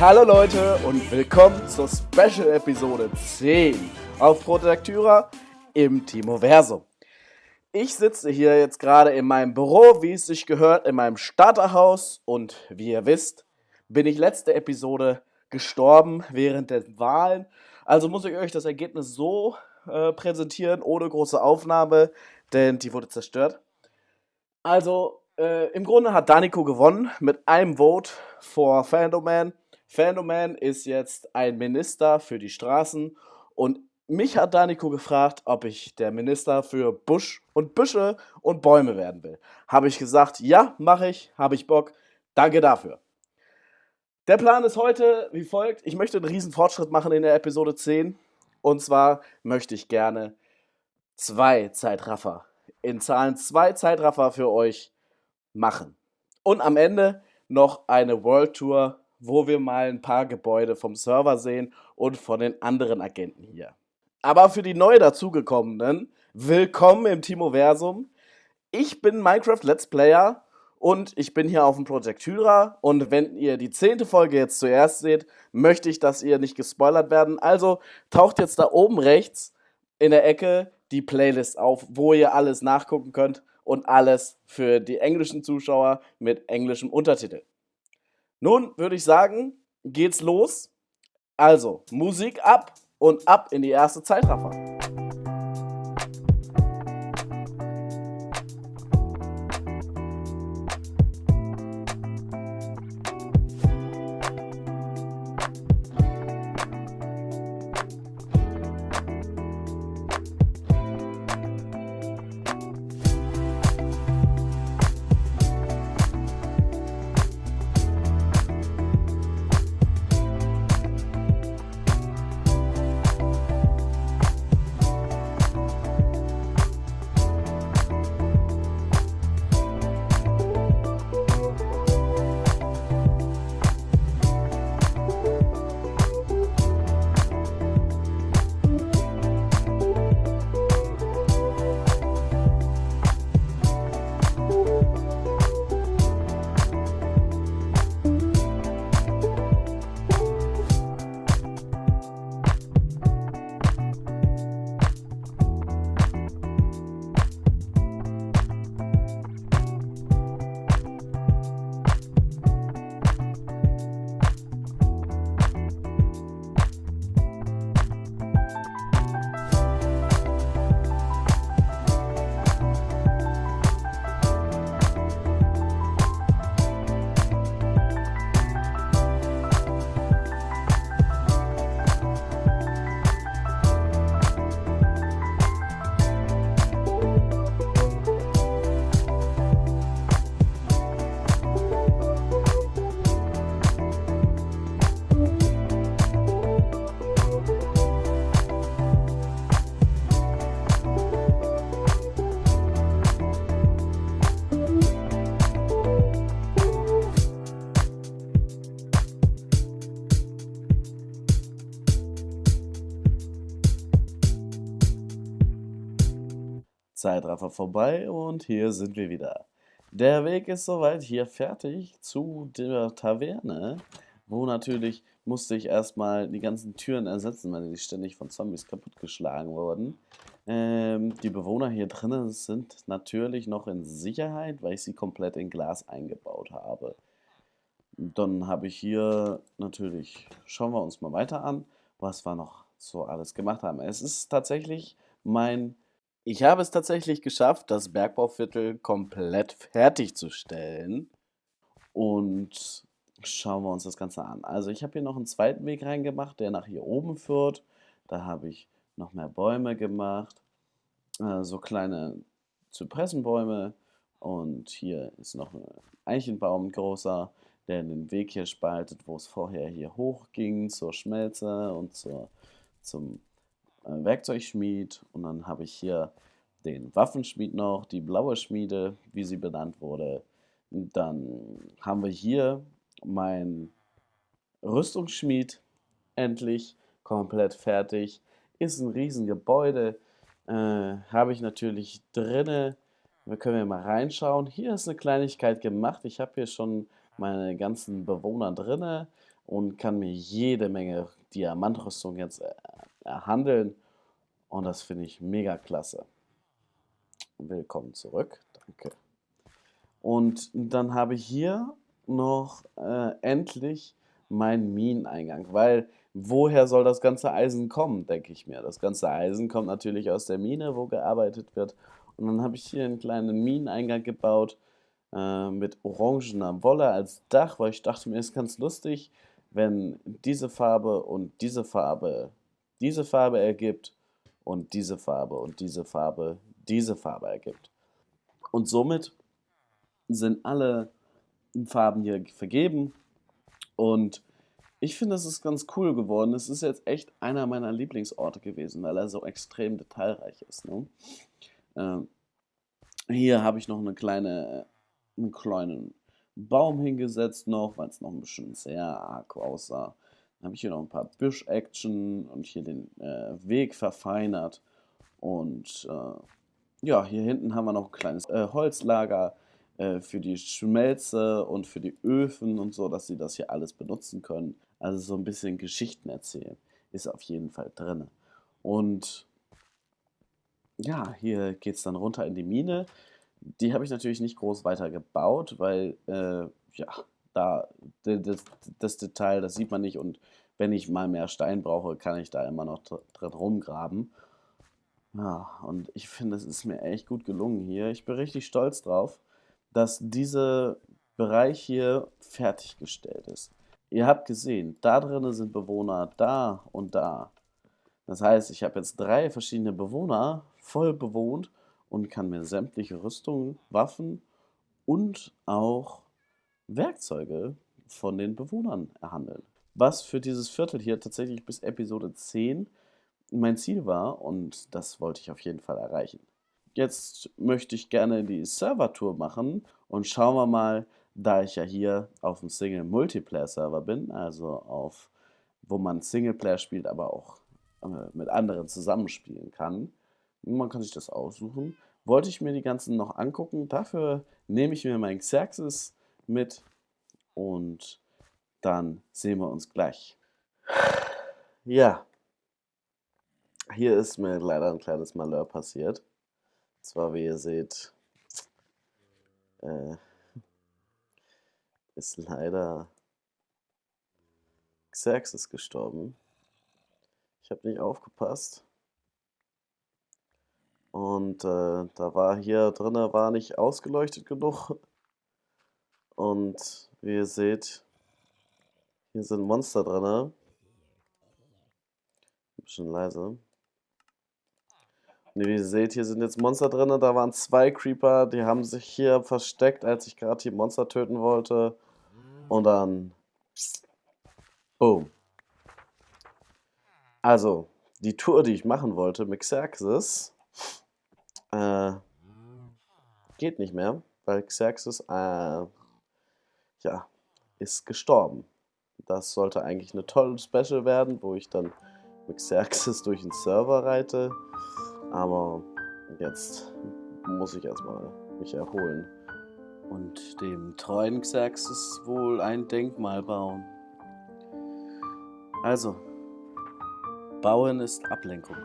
Hallo Leute und willkommen zur Special Episode 10 auf Protectura im Timoversum. Ich sitze hier jetzt gerade in meinem Büro, wie es sich gehört, in meinem Starterhaus und wie ihr wisst, bin ich letzte Episode gestorben während der Wahlen. Also muss ich euch das Ergebnis so äh, präsentieren, ohne große Aufnahme, denn die wurde zerstört. Also äh, im Grunde hat Danico gewonnen mit einem Vote vor Fandoman. Fandoman ist jetzt ein Minister für die Straßen und mich hat Danico gefragt, ob ich der Minister für Busch und Büsche und Bäume werden will. Habe ich gesagt, ja, mache ich, habe ich Bock. Danke dafür. Der Plan ist heute wie folgt. Ich möchte einen riesen Fortschritt machen in der Episode 10. Und zwar möchte ich gerne zwei Zeitraffer, in Zahlen zwei Zeitraffer für euch machen. Und am Ende noch eine World Tour wo wir mal ein paar Gebäude vom Server sehen und von den anderen Agenten hier. Aber für die neu dazugekommenen, willkommen im Timoversum. Ich bin Minecraft Let's Player und ich bin hier auf dem Project Hyra und wenn ihr die zehnte Folge jetzt zuerst seht, möchte ich, dass ihr nicht gespoilert werden. Also taucht jetzt da oben rechts in der Ecke die Playlist auf, wo ihr alles nachgucken könnt und alles für die englischen Zuschauer mit englischem Untertitel. Nun würde ich sagen, geht's los. Also, Musik ab und ab in die erste Zeitraffer. Zeitraffer vorbei und hier sind wir wieder. Der Weg ist soweit hier fertig zu der Taverne, wo natürlich musste ich erstmal die ganzen Türen ersetzen, weil die ständig von Zombies kaputtgeschlagen wurden. Ähm, die Bewohner hier drinnen sind natürlich noch in Sicherheit, weil ich sie komplett in Glas eingebaut habe. Dann habe ich hier natürlich, schauen wir uns mal weiter an, was wir noch so alles gemacht haben. Es ist tatsächlich mein ich habe es tatsächlich geschafft, das Bergbauviertel komplett fertigzustellen. Und schauen wir uns das Ganze an. Also ich habe hier noch einen zweiten Weg reingemacht, der nach hier oben führt. Da habe ich noch mehr Bäume gemacht. Äh, so kleine Zypressenbäume. Und hier ist noch ein Eichenbaum, großer, der den Weg hier spaltet, wo es vorher hier hoch ging zur Schmelze und zur, zum Werkzeugschmied und dann habe ich hier den Waffenschmied noch, die blaue Schmiede, wie sie benannt wurde. Und dann haben wir hier mein Rüstungsschmied endlich komplett fertig. Ist ein Riesengebäude. Äh, habe ich natürlich drinne. Wir können ja mal reinschauen. Hier ist eine Kleinigkeit gemacht. Ich habe hier schon meine ganzen Bewohner drinne und kann mir jede Menge Diamantrüstung jetzt äh, erhandeln. Und das finde ich mega klasse. Willkommen zurück. Danke. Und dann habe ich hier noch äh, endlich meinen Mineneingang, weil woher soll das ganze Eisen kommen, denke ich mir. Das ganze Eisen kommt natürlich aus der Mine, wo gearbeitet wird. Und dann habe ich hier einen kleinen Mineneingang gebaut äh, mit orangener Wolle als Dach, weil ich dachte mir, ist ganz lustig, wenn diese Farbe und diese Farbe diese Farbe ergibt und diese Farbe und diese Farbe diese Farbe ergibt. Und somit sind alle Farben hier vergeben und ich finde, es ist ganz cool geworden. Es ist jetzt echt einer meiner Lieblingsorte gewesen, weil er so extrem detailreich ist. Ne? Ähm, hier habe ich noch eine kleine, einen kleinen Baum hingesetzt noch, weil es noch ein bisschen sehr arg aussah. Habe ich hier noch ein paar Büsch-Action und hier den äh, Weg verfeinert. Und äh, ja, hier hinten haben wir noch ein kleines äh, Holzlager äh, für die Schmelze und für die Öfen und so, dass sie das hier alles benutzen können. Also so ein bisschen Geschichten erzählen ist auf jeden Fall drin. Und ja, hier geht es dann runter in die Mine. Die habe ich natürlich nicht groß weiter gebaut, weil äh, ja, da das, das, Detail, das sieht man nicht und wenn ich mal mehr Stein brauche, kann ich da immer noch drin rumgraben. Ja, und ich finde, es ist mir echt gut gelungen hier. Ich bin richtig stolz drauf, dass dieser Bereich hier fertiggestellt ist. Ihr habt gesehen, da drinnen sind Bewohner da und da. Das heißt, ich habe jetzt drei verschiedene Bewohner voll bewohnt und kann mir sämtliche Rüstungen, Waffen und auch Werkzeuge von den Bewohnern erhandeln. Was für dieses Viertel hier tatsächlich bis Episode 10 mein Ziel war und das wollte ich auf jeden Fall erreichen. Jetzt möchte ich gerne die Server-Tour machen und schauen wir mal, da ich ja hier auf dem Single-Multiplayer-Server bin, also auf, wo man Singleplayer spielt, aber auch äh, mit anderen zusammenspielen kann. Man kann sich das aussuchen. Wollte ich mir die ganzen noch angucken. Dafür nehme ich mir mein Xerxes mit und dann sehen wir uns gleich. Ja, hier ist mir leider ein kleines Malheur passiert. Und zwar, wie ihr seht, äh, ist leider Xerxes gestorben. Ich habe nicht aufgepasst. Und äh, da war hier drinnen war nicht ausgeleuchtet genug. Und wie ihr seht, hier sind Monster drin. Ein bisschen leise. Und wie ihr seht, hier sind jetzt Monster drin. Da waren zwei Creeper, die haben sich hier versteckt, als ich gerade die Monster töten wollte. Und dann... Boom. Also, die Tour, die ich machen wollte mit Xerxes, äh, geht nicht mehr, weil Xerxes, äh, ja, ist gestorben. Das sollte eigentlich eine tolle Special werden, wo ich dann mit Xerxes durch den Server reite. Aber jetzt muss ich erstmal mich erholen und dem treuen Xerxes wohl ein Denkmal bauen. Also, Bauen ist Ablenkung.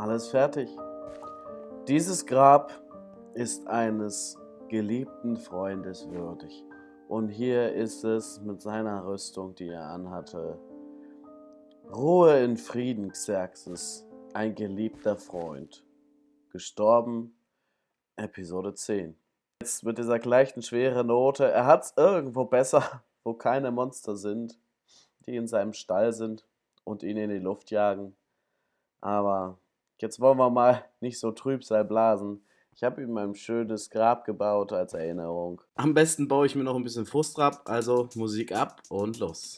Alles fertig. Dieses Grab ist eines geliebten Freundes würdig. Und hier ist es mit seiner Rüstung, die er anhatte. Ruhe in Frieden, Xerxes, ein geliebter Freund. Gestorben, Episode 10. Jetzt mit dieser gleichen schweren Note. Er hat es irgendwo besser, wo keine Monster sind, die in seinem Stall sind und ihn in die Luft jagen. Aber jetzt wollen wir mal nicht so Trübsal blasen. Ich habe ihm ein schönes Grab gebaut als Erinnerung. Am besten baue ich mir noch ein bisschen Frust ab, also Musik ab und los.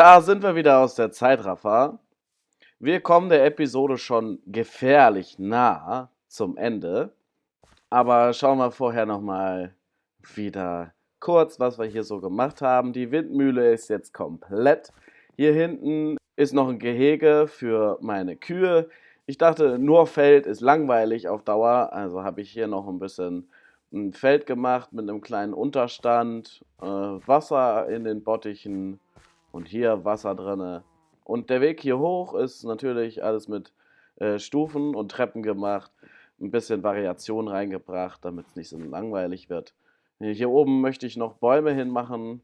Da sind wir wieder aus der Zeitraffer. Wir kommen der Episode schon gefährlich nah zum Ende. Aber schauen wir vorher nochmal wieder kurz, was wir hier so gemacht haben. Die Windmühle ist jetzt komplett. Hier hinten ist noch ein Gehege für meine Kühe. Ich dachte, nur Feld ist langweilig auf Dauer. Also habe ich hier noch ein bisschen ein Feld gemacht mit einem kleinen Unterstand, äh, Wasser in den Bottichen und hier Wasser drinne. Und der Weg hier hoch ist natürlich alles mit äh, Stufen und Treppen gemacht. Ein bisschen Variation reingebracht, damit es nicht so langweilig wird. Hier oben möchte ich noch Bäume hinmachen,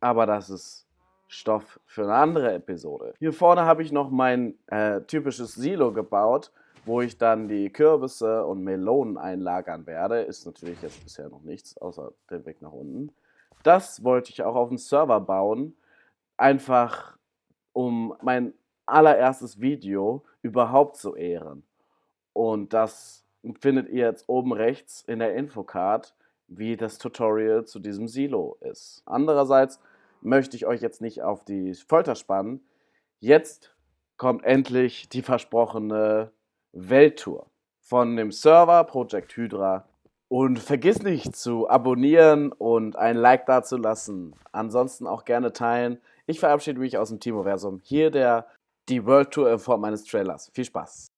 aber das ist Stoff für eine andere Episode. Hier vorne habe ich noch mein äh, typisches Silo gebaut, wo ich dann die Kürbisse und Melonen einlagern werde. Ist natürlich jetzt bisher noch nichts, außer der Weg nach unten. Das wollte ich auch auf dem Server bauen, einfach um mein allererstes Video überhaupt zu ehren. Und das findet ihr jetzt oben rechts in der Infocard, wie das Tutorial zu diesem Silo ist. Andererseits möchte ich euch jetzt nicht auf die Folter spannen. Jetzt kommt endlich die versprochene Welttour von dem Server Project Hydra. Und vergiss nicht zu abonnieren und ein Like dazulassen. Ansonsten auch gerne teilen. Ich verabschiede mich aus dem Timoversum. Hier der, die World Tour in Form meines Trailers. Viel Spaß!